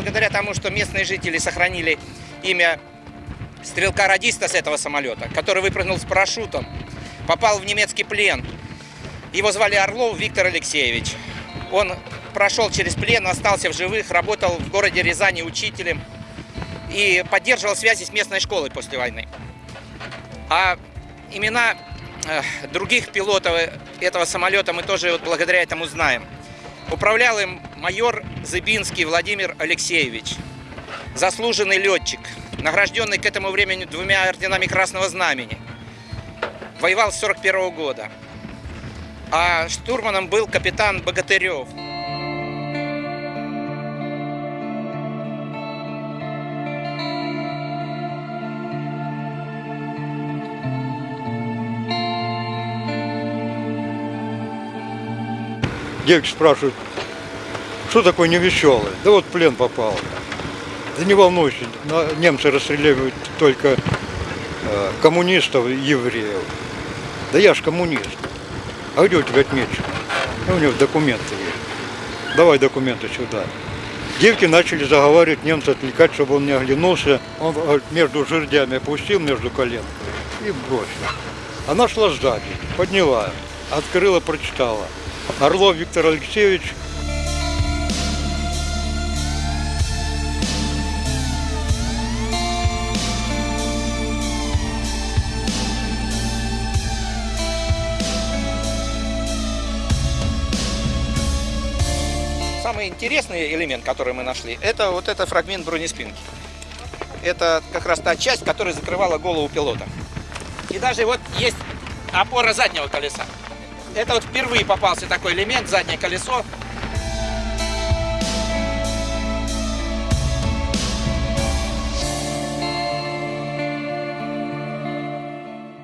благодаря тому, что местные жители сохранили имя стрелка-радиста с этого самолета, который выпрыгнул с парашютом, попал в немецкий плен. Его звали Орлов Виктор Алексеевич. Он прошел через плен, остался в живых, работал в городе Рязани учителем и поддерживал связи с местной школой после войны. А имена э, других пилотов этого самолета мы тоже вот благодаря этому знаем. Управлял им майор Зыбинский Владимир Алексеевич, заслуженный летчик, награжденный к этому времени двумя орденами Красного Знамени. Воевал с 41 года. А штурманом был капитан Богатырев. Девки спрашивают, что такое невеселый? Да вот плен попал. Да не волнуйся, немцы расстреливают только э, коммунистов и евреев. Да я ж коммунист. А где у тебя отмечено? А у него документы есть. Давай документы сюда. Девки начали заговаривать немца отвлекать, чтобы он не оглянулся. Он э, между жердями опустил, между коленками и бросил. Она шла сзади, подняла, открыла, прочитала. Орлов Виктор Алексеевич, Самый интересный элемент, который мы нашли, это вот этот фрагмент бронеспинки. Это как раз та часть, которая закрывала голову пилота. И даже вот есть опора заднего колеса. Это вот впервые попался такой элемент, заднее колесо.